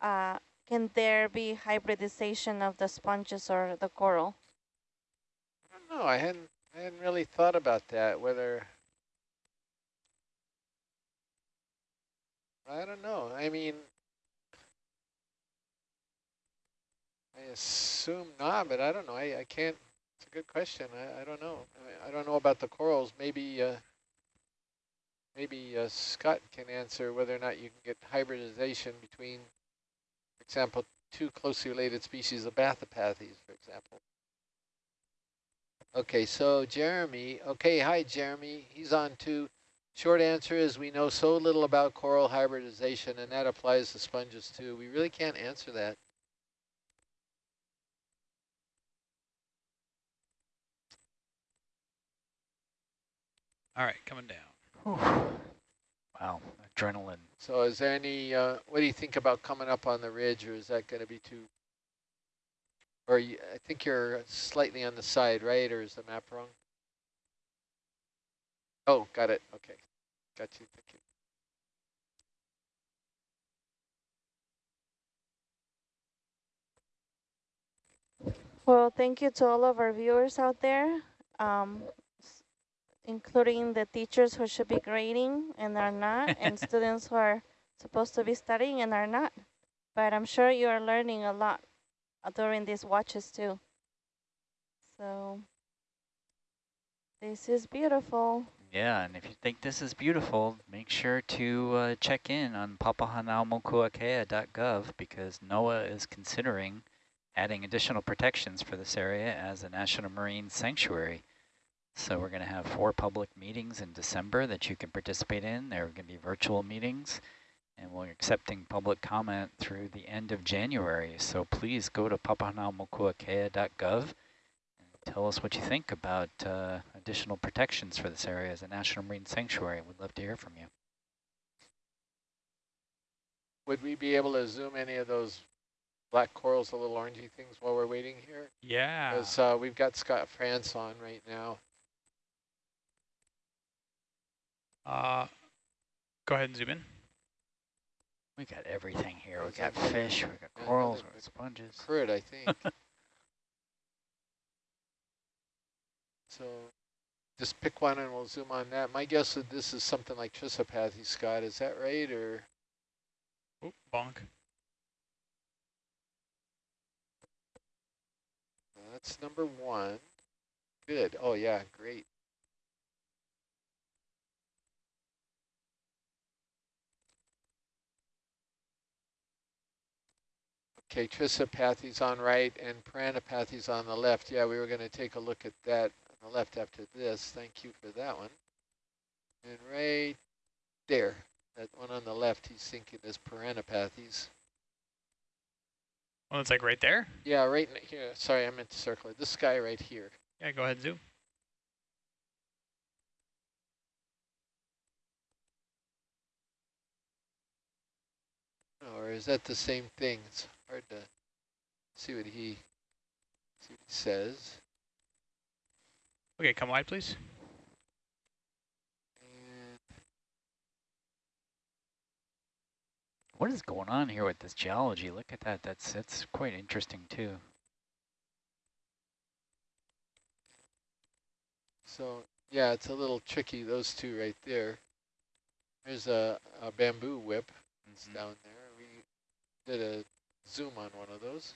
Uh, can there be hybridization of the sponges or the coral? I don't know. I hadn't I hadn't really thought about that. Whether I don't know. I mean, I assume not, but I don't know. I, I can't. It's a good question. I, I don't know. I, I don't know about the corals. Maybe uh, maybe uh, Scott can answer whether or not you can get hybridization between, for example, two closely related species of Bathypathes, for example. Okay, so Jeremy, okay, hi Jeremy, he's on too. Short answer is we know so little about coral hybridization and that applies to sponges too. We really can't answer that. All right, coming down. Whew. Wow, adrenaline. So is there any, uh, what do you think about coming up on the ridge or is that going to be too, or you, I think you're slightly on the side, right? Or is the map wrong? Oh, got it. Okay. Got you. Thank you. Well, thank you to all of our viewers out there, um, s- including the teachers who should be grading and are not, and students who are supposed to be studying and are not. But I'm sure you are learning a lot uh, during these watches too. So this is beautiful. Yeah, and if you think this is beautiful, make sure to uh, check in on papahanaumokuakea.gov because NOAA is considering adding additional protections for this area as a National Marine Sanctuary. So we're going to have four public meetings in December that you can participate in. There are going to be virtual meetings, and we're accepting public comment through the end of January. So please go to papahanaumokuakea.gov and tell us what you think about uh, additional protections for this area as a National Marine Sanctuary. We'd love to hear from you. Would we be able to zoom any of those black corals, the little orangey things while we're waiting here? Yeah. Because uh, we've got Scott France on right now. Uh, go ahead and zoom in. We got everything here. We got fish, we got corals, we got sponges. Crude, I think. so just pick one and we'll zoom on that. My guess is this is something like Chrysopathes, Scott. Is that right? Or Oh, bonk. that's number one. Good. Oh yeah, great. Okay, Chrysopathes on right and Piranopathy's on the left. Yeah, we were going to take a look at that on the left after this. Thank you for that one. And right there, that one on the left, he's thinking is Piranopathies. Well, it's like right there. Yeah, right in here. Sorry, I meant to circle it. This guy right here. Yeah, go ahead and zoom. Oh, or is that the same thing? It's hard to see what he see what he says. Okay, come wide, please. And What is going on here with this geology? Look at that. That's that's quite interesting too. so yeah, it's a little tricky. Those two right there. There's a, a bamboo whip. It's Mhm. down there. We did a zoom on one of those.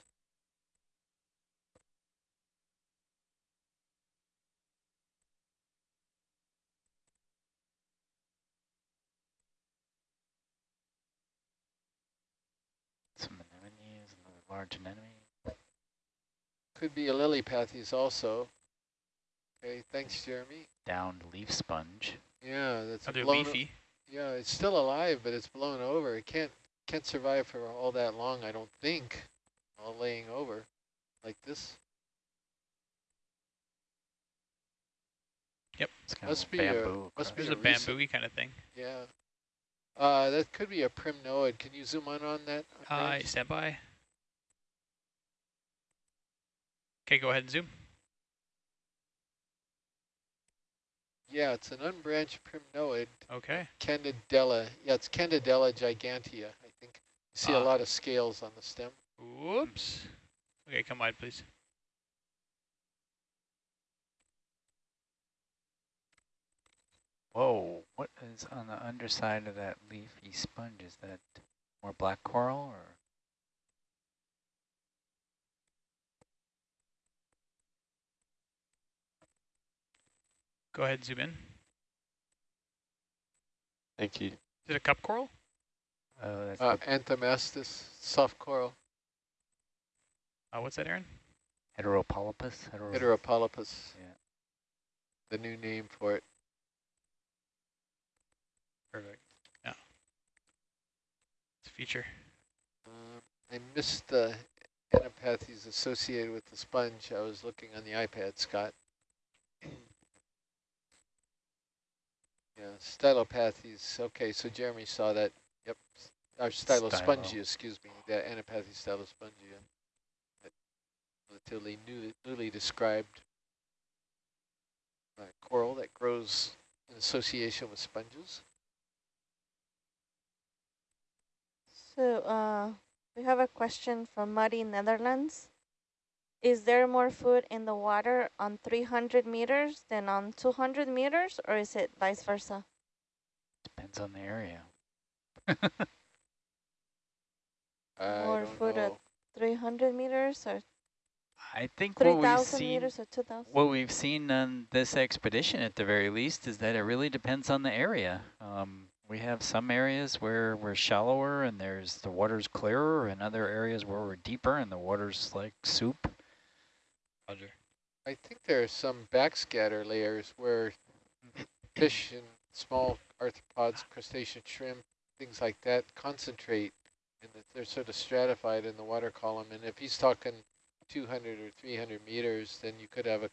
Some anemones, another large anemone. Could be a Lillipathes also. Okay, thanks, Jeremy. Downed leaf sponge. Yeah, that's Other blown leafy. Yeah, it's still alive, but it's blown over. It can't can't survive for all that long, I don't think. All laying over like this. Yep, it's kind Must of be a- bamboo. must be a a bamboo kind of thing. Yeah. Uh, that could be a primnoid. Can you zoom in on that? Uh, stand by. Okay, go ahead and zoom. yeah, it's an unbranched primnoid, Okay. Candidella. Yeah, it's Candidella gigantea, I think. You see a Ah. lot of scales on the stem. Whoops. Okay, come wide, please. Whoa, what is on the underside of that leafy sponge? Is that more black coral or? Go ahead zoom in. Thank you. Is it a cup coral? Oh, Uh, the Anthomastus, soft coral, Uh, what's that, Aaron? heteropolypus? Hetero Heteropolypus, Yeah. the new name for it. Perfect. Yeah. It's a feature. Um, I missed the Antipathes associated with the sponge. I was looking on the iPad, Scott. yeah, stylopathies. Okay, so Jeremy saw that. Yep. Or stylospongia, Stylo. excuse me. The Antipathes stylospongia. That relatively new, newly described uh, coral that grows in association with sponges. So uh, we have a question from Muddy Netherlands. Is there more food in the water on 300 meters than on 200 meters, or is it vice versa? Depends on the area. I More don't food at 300 meters or I think what we've 3,000 seen, meters or 2,000? what we've seen on this expedition at the very least is that it really depends on the area. Um, we have some areas where we're shallower and there's the water's clearer and other areas where we're deeper and the water's like soup. Roger. I think there are some backscatter layers where fish and small arthropods, crustacean shrimp, things like that concentrate and that they're sort of stratified in the water column. And if he's talking 200 or 300 meters, then you could have a,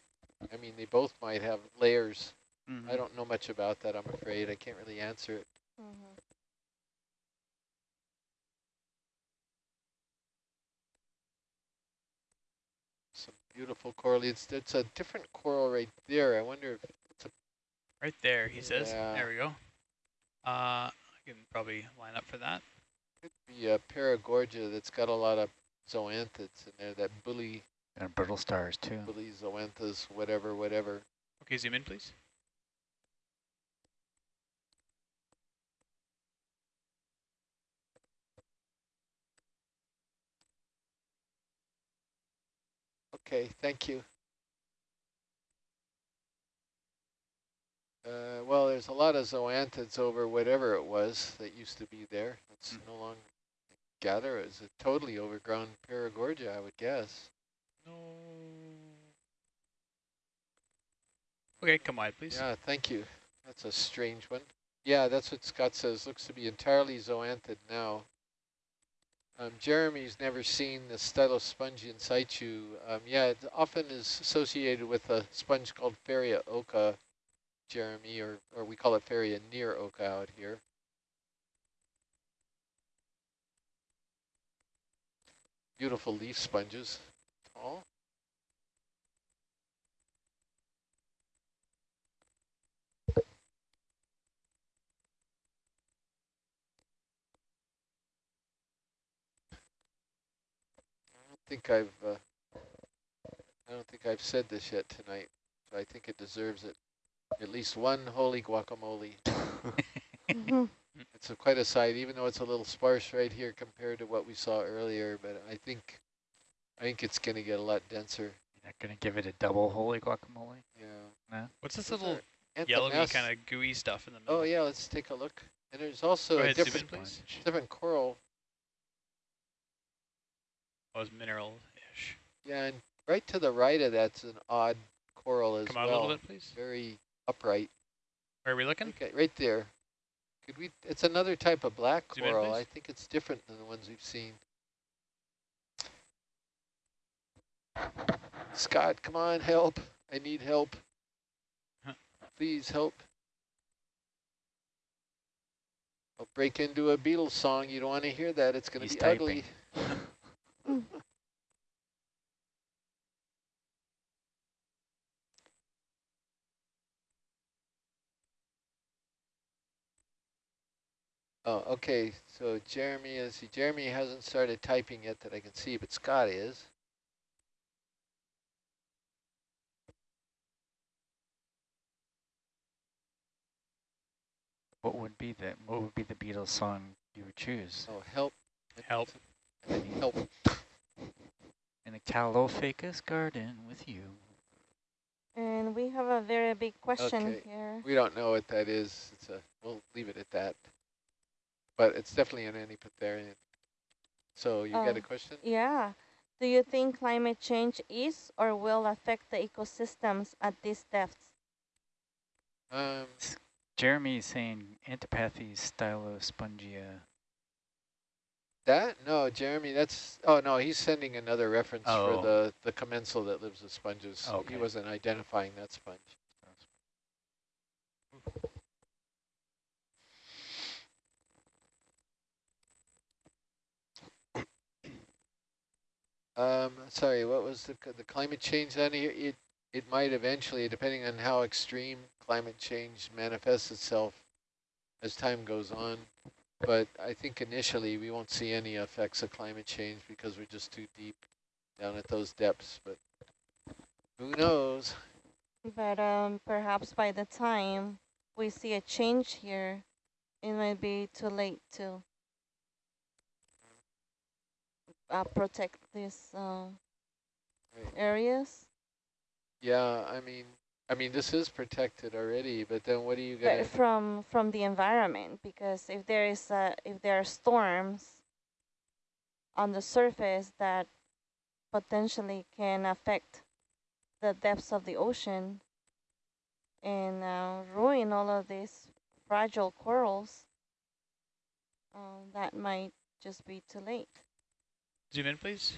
I mean, they both might have layers. I don't know much about that, I'm afraid. I can't really answer it. Mhm. Some beautiful coral. It's, it's a different coral right there. I wonder if it's a Right there, he says. There we go. Uh, I can probably line up for that could be a paragorgia that's got a lot of zoanthids in there, that bully. And brittle stars too. Bully zoanthas, whatever, whatever. Okay, zoom in please. Okay, thank you. Uh, well, there's a lot of zoanthids over whatever it was that used to be there. It's Mm. no longer gather. It's a totally overgrown paragorgia, I would guess. No. Okay, come on, please. Yeah, thank you. That's a strange one. Yeah, that's what Scott says. Looks to be entirely zoanthid now. Um, Jeremy's never seen the stylospongia in situ. Um, yeah, it often is associated with a sponge called Farrea occa, Jeremy, or, or we call it Farrea near occa out here. Beautiful leaf sponges. Tall. I think I've uh, I don't think I've said this yet tonight, so I think it deserves it. At least one holy guacamole. Mhm. It's a quite a sight, even though it's a little sparse right here compared to what we saw earlier. But I think I think it's going to get a lot denser. You're not going to give it a double holy guacamole? Yeah. What's this Those little are yellowy kind of gooey stuff in the middle? Oh yeah, let's take a look. And there's also Go a ahead, in, different please. different coral. Oh, it's mineral-ish. Yeah, and right to the right of that's an odd coral as Come out well. a little bit, please. Very upright. Where are we looking? Okay, right there. Could we? It's another type of black Zoom coral. please. I think it's different than the ones we've seen. Scott, come on, help! I need help. Huh. Please help. I'll break into a Beatles song. You don't want to hear that. It's going to be ugly. Oh, okay. So Jeremy is Jeremy hasn't started typing yet that I can see, but Scott is. What would be the what would be the Beatles song you would choose? Oh, help! Help. I need help. In a Caulophacus garden with you. And we have a very big question Okay. here. We don't know what that is. It's a. We'll leave it at that. But it's definitely an Antipatharian. So you got a Oh. question? Yeah. Do you think climate change is or will affect the ecosystems at these depths? Um, Jeremy is saying Antipathes stylospongia. that no, Jeremy. That's oh no, he's sending another reference Oh. for the the commensal that lives with sponges. Okay. He wasn't identifying that sponge. Um, sorry, what was the the climate change then? It it, might eventually, depending on how extreme climate change manifests itself as time goes on. But I think initially we won't see any effects of climate change because we're just too deep down at those depths. But who knows? But um, perhaps by the time we see a change here, it might be too late to uh, protect these uh, areas. Yeah, I mean, I mean this is protected already. But then what are you gonna? From from the environment, because if there is a, if there are storms on the surface that potentially can affect the depths of the ocean and uh, ruin all of these fragile corals, um, that might just be too late. Zoom in, please.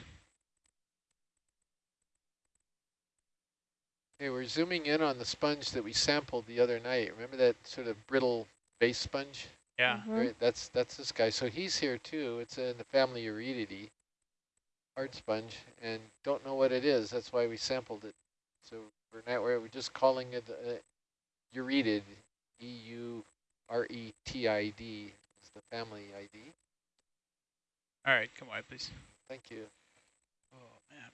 Okay, we're zooming in on the sponge that we sampled the other night. Remember that sort of brittle base sponge? Yeah. Mhm. Right, that's that's this guy. So he's here too. It's in the family Euretidae, hard sponge, and don't know what it is. That's why we sampled it. So we're not we're just calling it uh, Euretid, E U R E T I D is the family ID. All right, come wide, please. Thank you. Oh, man.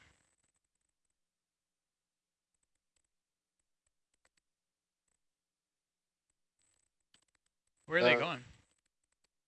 Where are they Uh, going?